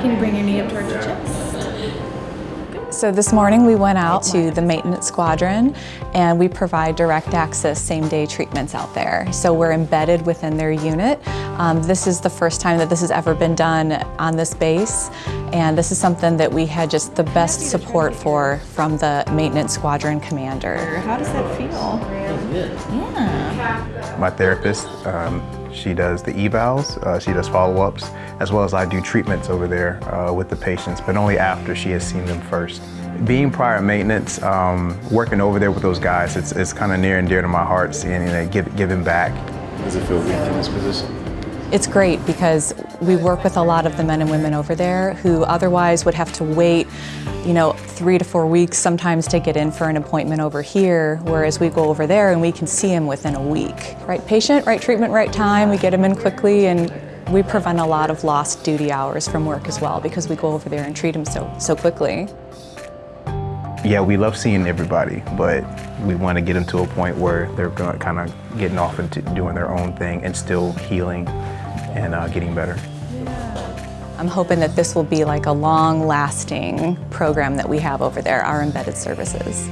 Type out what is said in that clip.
Can you bring your knee up towards your chest? So this morning we went out to the maintenance squadron and we provide direct access same day treatments out there. So we're embedded within their unit. Um, this is the first time that this has ever been done on this base and this is something that we had just the best support for from the maintenance squadron commander. How does that feel? Yeah. My therapist, um, she does the evals, uh, she does follow-ups, as well as I do treatments over there uh, with the patients, but only after she has seen them first. Being prior maintenance, um, working over there with those guys, it's, it's kind of near and dear to my heart seeing you know, give, giving back. Does it feel weak in this position? It's great because we work with a lot of the men and women over there who otherwise would have to wait, you know, three to four weeks sometimes to get in for an appointment over here, whereas we go over there and we can see them within a week. Right patient, right treatment, right time, we get them in quickly and we prevent a lot of lost duty hours from work as well because we go over there and treat them so, so quickly. Yeah, we love seeing everybody, but we want to get them to a point where they're kind of getting off into doing their own thing and still healing and uh, getting better. I'm hoping that this will be like a long-lasting program that we have over there, our embedded services.